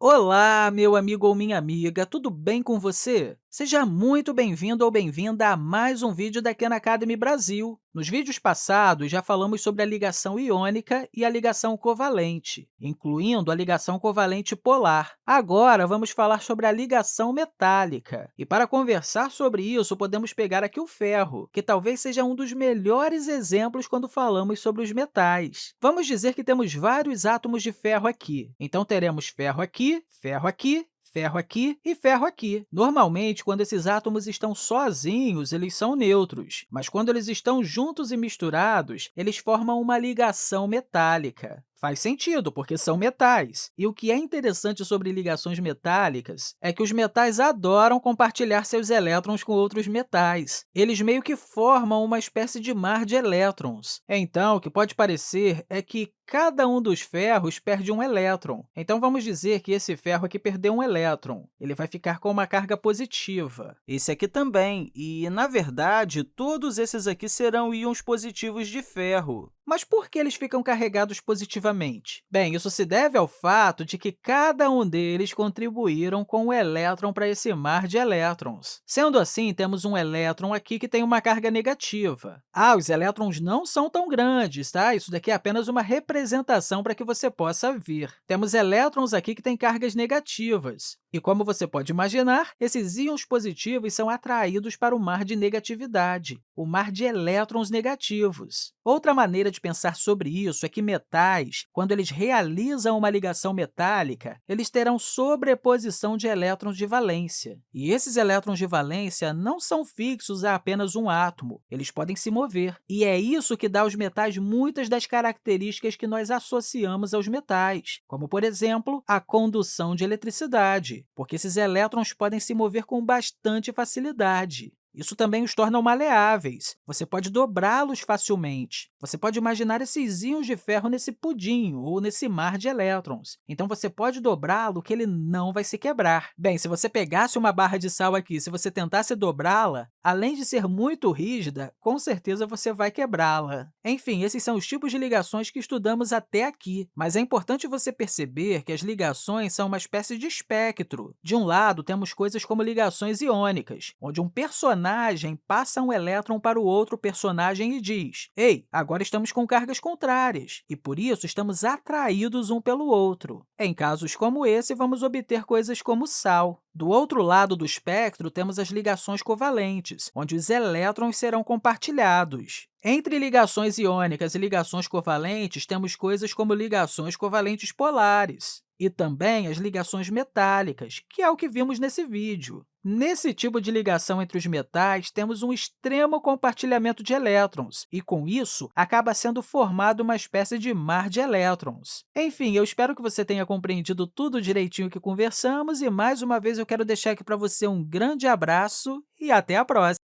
Olá, meu amigo ou minha amiga, tudo bem com você? Seja muito bem-vindo ou bem-vinda a mais um vídeo da Khan Academy Brasil. Nos vídeos passados, já falamos sobre a ligação iônica e a ligação covalente, incluindo a ligação covalente polar. Agora, vamos falar sobre a ligação metálica. E para conversar sobre isso, podemos pegar aqui o ferro, que talvez seja um dos melhores exemplos quando falamos sobre os metais. Vamos dizer que temos vários átomos de ferro aqui. Então, teremos ferro aqui, ferro aqui ferro aqui e ferro aqui. Normalmente, quando esses átomos estão sozinhos, eles são neutros, mas quando eles estão juntos e misturados, eles formam uma ligação metálica. Faz sentido, porque são metais. E o que é interessante sobre ligações metálicas é que os metais adoram compartilhar seus elétrons com outros metais. Eles meio que formam uma espécie de mar de elétrons. Então, o que pode parecer é que cada um dos ferros perde um elétron. Então, vamos dizer que esse ferro aqui perdeu um elétron. Ele vai ficar com uma carga positiva. Esse aqui também. E, na verdade, todos esses aqui serão íons positivos de ferro. Mas por que eles ficam carregados positivamente? Bem, isso se deve ao fato de que cada um deles contribuíram com o elétron para esse mar de elétrons. Sendo assim, temos um elétron aqui que tem uma carga negativa. Ah, os elétrons não são tão grandes, tá? Isso daqui é apenas uma representação para que você possa ver. Temos elétrons aqui que têm cargas negativas. E, como você pode imaginar, esses íons positivos são atraídos para o mar de negatividade, o mar de elétrons negativos. Outra maneira de pensar sobre isso é que metais, quando eles realizam uma ligação metálica, eles terão sobreposição de elétrons de valência. E esses elétrons de valência não são fixos a apenas um átomo, eles podem se mover. E é isso que dá aos metais muitas das características que nós associamos aos metais, como, por exemplo, a condução de eletricidade porque esses elétrons podem se mover com bastante facilidade. Isso também os torna maleáveis. Você pode dobrá-los facilmente. Você pode imaginar esses íons de ferro nesse pudim ou nesse mar de elétrons. Então, você pode dobrá-lo que ele não vai se quebrar. Bem, se você pegasse uma barra de sal aqui, se você tentasse dobrá-la, além de ser muito rígida, com certeza você vai quebrá-la. Enfim, esses são os tipos de ligações que estudamos até aqui, mas é importante você perceber que as ligações são uma espécie de espectro. De um lado, temos coisas como ligações iônicas, onde um personagem personagem passa um elétron para o outro personagem e diz «Ei, agora estamos com cargas contrárias, e por isso estamos atraídos um pelo outro». Em casos como esse, vamos obter coisas como sal. Do outro lado do espectro, temos as ligações covalentes, onde os elétrons serão compartilhados. Entre ligações iônicas e ligações covalentes, temos coisas como ligações covalentes polares e também as ligações metálicas, que é o que vimos nesse vídeo. Nesse tipo de ligação entre os metais, temos um extremo compartilhamento de elétrons, e, com isso, acaba sendo formado uma espécie de mar de elétrons. Enfim, eu espero que você tenha compreendido tudo direitinho que conversamos, e, mais uma vez, eu quero deixar aqui para você um grande abraço e até a próxima!